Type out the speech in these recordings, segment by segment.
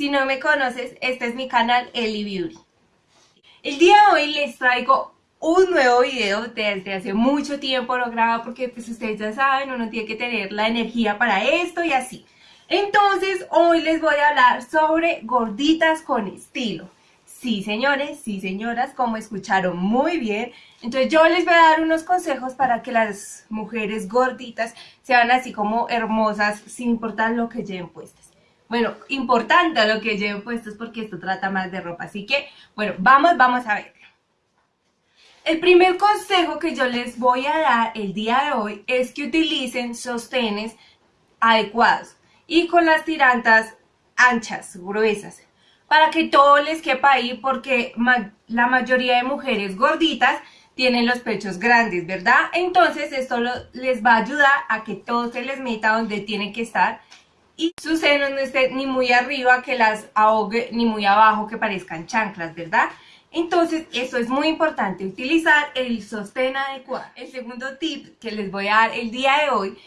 si no me conoces, este es mi canal Eli Beauty. El día de hoy les traigo un nuevo video desde hace mucho tiempo lo grabo porque pues ustedes ya saben, uno tiene que tener la energía para esto y así. Entonces hoy les voy a hablar sobre gorditas con estilo. Sí, señores, sí, señoras, como escucharon muy bien. Entonces yo les voy a dar unos consejos para que las mujeres gorditas sean así como hermosas sin importar lo que lleven puestas. Bueno, importante lo que lleven puestas porque esto trata más de ropa. Así que, bueno, vamos, vamos a ver. El primer consejo que yo les voy a dar el día de hoy es que utilicen sostenes adecuados y con las tirantas anchas, gruesas para que todo les quepa ahí porque la mayoría de mujeres gorditas tienen los pechos grandes, ¿verdad? Entonces esto les va a ayudar a que todo se les meta donde tiene que estar y sus senos no estén ni muy arriba que las ahogue ni muy abajo que parezcan chanclas, ¿verdad? Entonces, eso es muy importante, utilizar el sostén adecuado. El segundo tip que les voy a dar el día de hoy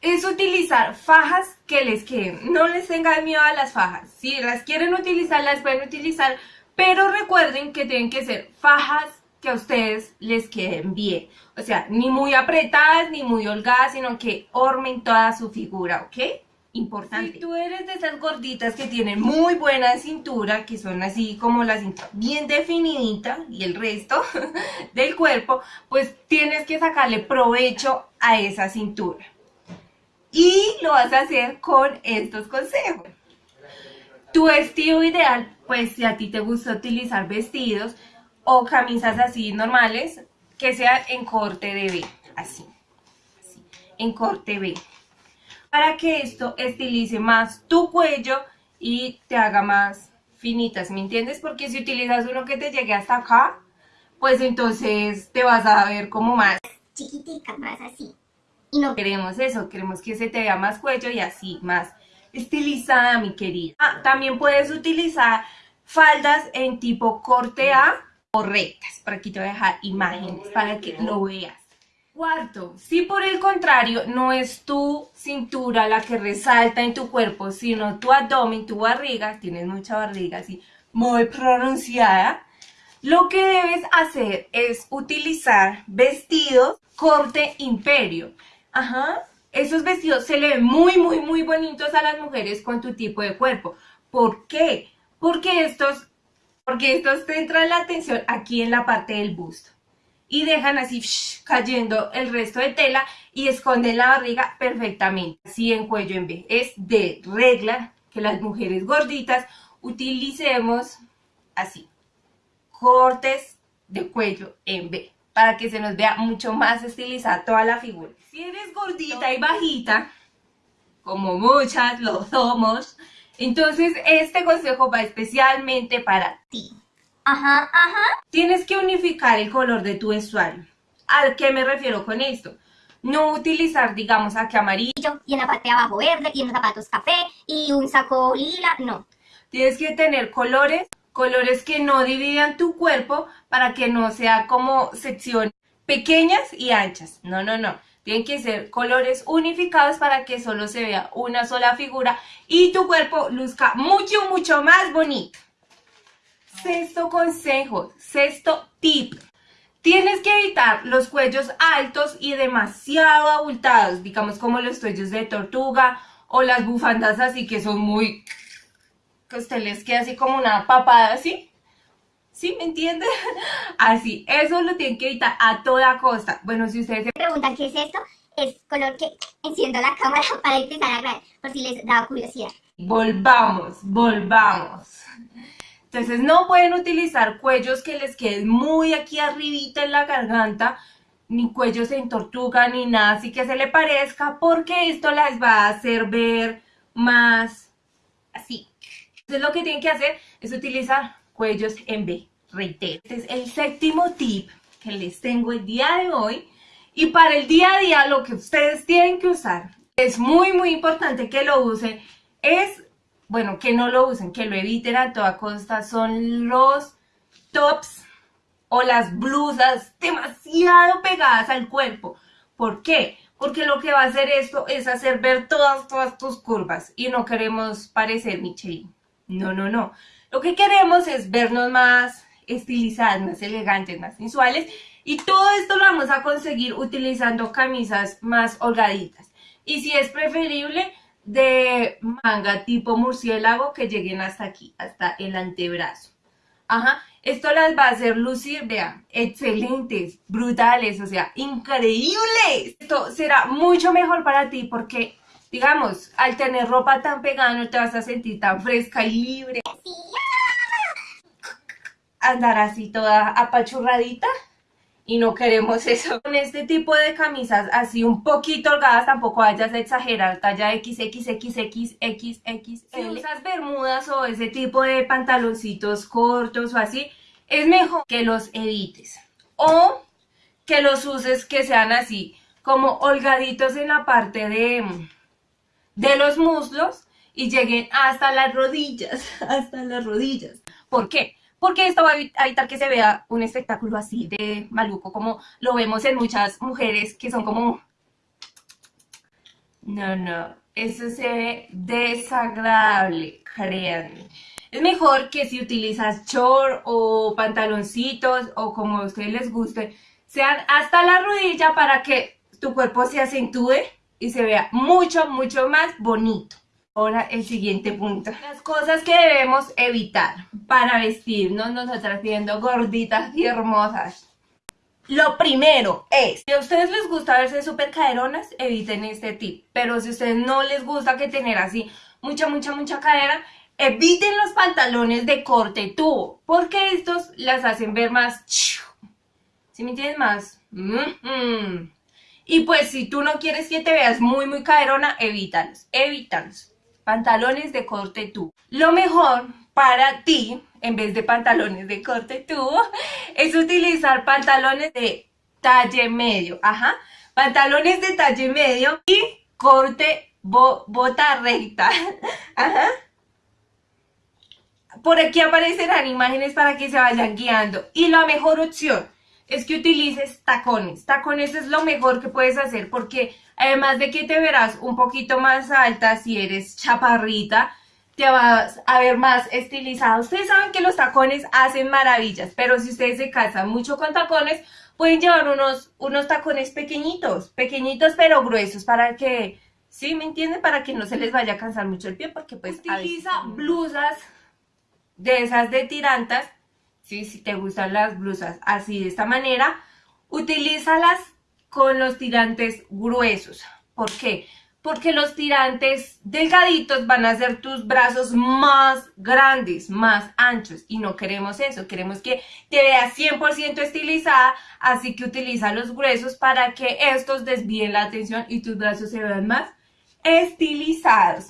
es utilizar fajas que les queden. No les tengan miedo a las fajas. Si las quieren utilizar, las pueden utilizar, pero recuerden que tienen que ser fajas que a ustedes les queden bien. O sea, ni muy apretadas, ni muy holgadas, sino que ormen toda su figura, ¿ok? Si tú eres de esas gorditas que tienen muy buena cintura, que son así como la cintura bien definidita y el resto del cuerpo, pues tienes que sacarle provecho a esa cintura y lo vas a hacer con estos consejos. Tu vestido ideal, pues si a ti te gusta utilizar vestidos o camisas así normales, que sean en corte de B, así, así, en corte B. Para que esto estilice más tu cuello y te haga más finitas, ¿me entiendes? Porque si utilizas uno que te llegue hasta acá, pues entonces te vas a ver como más chiquitica, más así. Y no queremos eso, queremos que se te vea más cuello y así, más estilizada, mi querida. Ah, también puedes utilizar faldas en tipo corte A o rectas. Por aquí te voy a dejar imágenes para que lo veas. Cuarto, si por el contrario no es tu cintura la que resalta en tu cuerpo, sino tu abdomen, tu barriga, tienes mucha barriga así muy pronunciada, lo que debes hacer es utilizar vestidos corte imperio. Ajá. Esos vestidos se le ven muy, muy, muy bonitos a las mujeres con tu tipo de cuerpo. ¿Por qué? Porque estos, porque estos centran la atención aquí en la parte del busto. Y dejan así cayendo el resto de tela y esconden la barriga perfectamente. Así en cuello en B. Es de regla que las mujeres gorditas utilicemos así. Cortes de cuello en B para que se nos vea mucho más estilizada toda la figura. Si eres gordita y bajita, como muchas lo somos, entonces este consejo va especialmente para ti. Ajá, ajá. Tienes que unificar el color de tu vestuario. ¿A qué me refiero con esto? No utilizar, digamos, aquí amarillo. Y en la parte de abajo verde, y en los zapatos café, y un saco lila, no. Tienes que tener colores colores que no dividan tu cuerpo para que no sea como secciones pequeñas y anchas. No, no, no. Tienen que ser colores unificados para que solo se vea una sola figura y tu cuerpo luzca mucho, mucho más bonito. Sexto consejo, sexto tip. Tienes que evitar los cuellos altos y demasiado abultados, digamos como los cuellos de tortuga o las bufandas así que son muy que usted les quede así como una papada así. ¿Sí? ¿Me entiende? Así, eso lo tienen que evitar a toda costa. Bueno, si ustedes se preguntan qué es esto, es color que enciendo la cámara para empezar a grabar, por si les da curiosidad. Volvamos, volvamos. Entonces no pueden utilizar cuellos que les queden muy aquí arribita en la garganta, ni cuellos en tortuga, ni nada así que se le parezca, porque esto les va a hacer ver más así, entonces lo que tienen que hacer es utilizar cuellos en B, reitero. Este es el séptimo tip que les tengo el día de hoy. Y para el día a día lo que ustedes tienen que usar, es muy muy importante que lo usen, es, bueno, que no lo usen, que lo eviten a toda costa, son los tops o las blusas demasiado pegadas al cuerpo. ¿Por qué? Porque lo que va a hacer esto es hacer ver todas, todas tus curvas y no queremos parecer Michelin. No, no, no. Lo que queremos es vernos más estilizadas, más elegantes, más sensuales. Y todo esto lo vamos a conseguir utilizando camisas más holgaditas. Y si es preferible, de manga tipo murciélago que lleguen hasta aquí, hasta el antebrazo. Ajá, esto las va a hacer lucir, vean, excelentes, brutales, o sea, increíbles. Esto será mucho mejor para ti porque, digamos, al tener ropa tan pegada no te vas a sentir tan fresca y libre. Andar así toda apachurradita y no queremos eso. Con este tipo de camisas así un poquito holgadas, tampoco vayas a exagerar, talla XXXXXL. Si usas bermudas o ese tipo de pantaloncitos cortos o así, es mejor que los edites. O que los uses que sean así, como holgaditos en la parte de, de los muslos y lleguen hasta las rodillas, hasta las rodillas. ¿Por qué? Porque esto va a evitar que se vea un espectáculo así de maluco, como lo vemos en muchas mujeres que son como... No, no, eso se ve desagradable, créanme. Es mejor que si utilizas short o pantaloncitos o como a ustedes les guste, sean hasta la rodilla para que tu cuerpo se acentúe y se vea mucho, mucho más bonito. Ahora el siguiente punto. Las cosas que debemos evitar para vestirnos nosotras siendo gorditas y hermosas. Lo primero es, si a ustedes les gusta verse súper caderonas, eviten este tip. Pero si a ustedes no les gusta que tener así mucha, mucha, mucha cadera, eviten los pantalones de corte tubo. Porque estos las hacen ver más... ¿Sí me entiendes? Más... Y pues si tú no quieres que te veas muy, muy caderona, evítalos, evítalos pantalones de corte tubo. Lo mejor para ti, en vez de pantalones de corte tubo, es utilizar pantalones de talle medio. Ajá, pantalones de talle medio y corte bota recta. Ajá. Por aquí aparecerán imágenes para que se vayan guiando. Y la mejor opción es que utilices tacones. Tacones es lo mejor que puedes hacer porque además de que te verás un poquito más alta si eres chaparrita, te vas a ver más estilizada. Ustedes saben que los tacones hacen maravillas, pero si ustedes se casan mucho con tacones, pueden llevar unos, unos tacones pequeñitos, pequeñitos pero gruesos para que, ¿sí me entienden? Para que no se les vaya a cansar mucho el pie porque pues utiliza blusas de esas de tirantas ¿sí? Si te gustan las blusas así de esta manera, utilízalas con los tirantes gruesos. ¿Por qué? Porque los tirantes delgaditos van a hacer tus brazos más grandes, más anchos. Y no queremos eso, queremos que te veas 100% estilizada. Así que utiliza los gruesos para que estos desvíen la atención y tus brazos se vean más estilizados.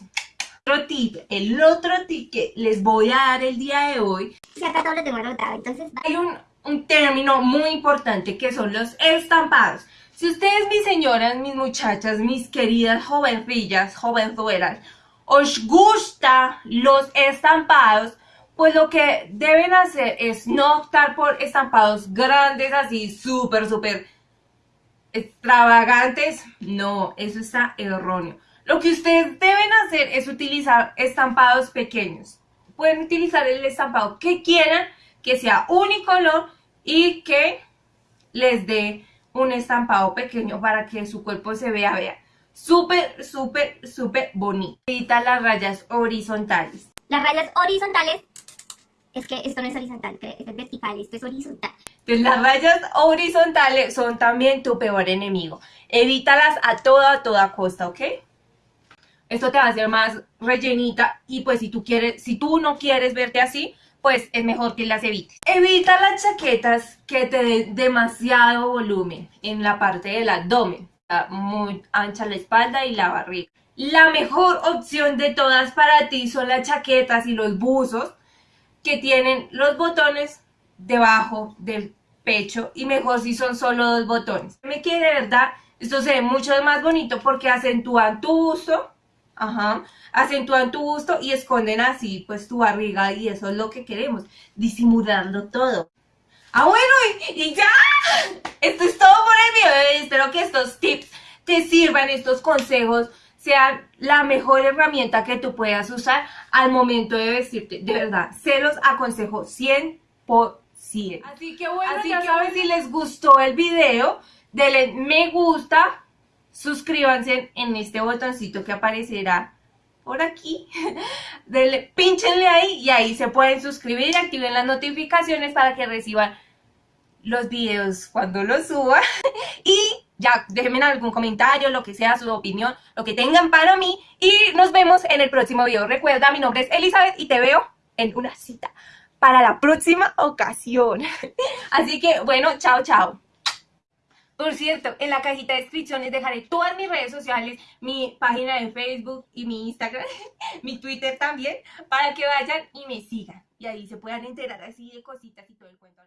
Otro tip, el otro tip que les voy a dar el día de hoy. Todo lo tengo anotado, entonces... Hay un, un término muy importante que son los estampados. Si ustedes, mis señoras, mis muchachas, mis queridas jovencillas, jovenzuelas, os gusta los estampados, pues lo que deben hacer es no optar por estampados grandes, así súper, súper extravagantes. No, eso está erróneo. Lo que ustedes deben hacer es utilizar estampados pequeños. Pueden utilizar el estampado que quieran, que sea unicolor y que les dé un estampado pequeño para que su cuerpo se vea, vea, súper, súper, súper bonito. Evita las rayas horizontales. Las rayas horizontales, es que esto no es horizontal, esto es vertical, esto es horizontal. Entonces las rayas horizontales son también tu peor enemigo. Evítalas a toda, a toda costa, ¿ok? Esto te va a hacer más rellenita y pues si tú quieres, si tú no quieres verte así, pues es mejor que las evites. Evita las chaquetas que te den demasiado volumen en la parte del abdomen, muy ancha la espalda y la barriga. La mejor opción de todas para ti son las chaquetas y los buzos que tienen los botones debajo del pecho y mejor si son solo dos botones. Me que de verdad esto se ve mucho más bonito porque acentúan tu busto Ajá. Acentúan tu busto y esconden así pues tu barriga y eso es lo que queremos, disimularlo todo. Ah, bueno, y, ya. Esto es todo por el video. Espero que estos tips te sirvan, estos consejos sean la mejor herramienta que tú puedas usar al momento de vestirte. De verdad, se los aconsejo 100%. Así que bueno, Así ya saben, si les gustó el video, denle me gusta, suscríbanse en este botoncito que aparecerá por aquí, denle, pinchenle ahí y ahí se pueden suscribir, activen las notificaciones para que reciban los videos cuando los suba y ya déjenme algún comentario, lo que sea, su opinión, lo que tengan para mí y nos vemos en el próximo video. Recuerda, mi nombre es Elizabeth y te veo en una cita para la próxima ocasión. Así que bueno, chao, chao. Por cierto, en la cajita de descripciones dejaré todas mis redes sociales, mi página de Facebook y mi Instagram, mi Twitter también, para que vayan y me sigan. Y ahí se puedan enterar así de cositas y todo el cuento.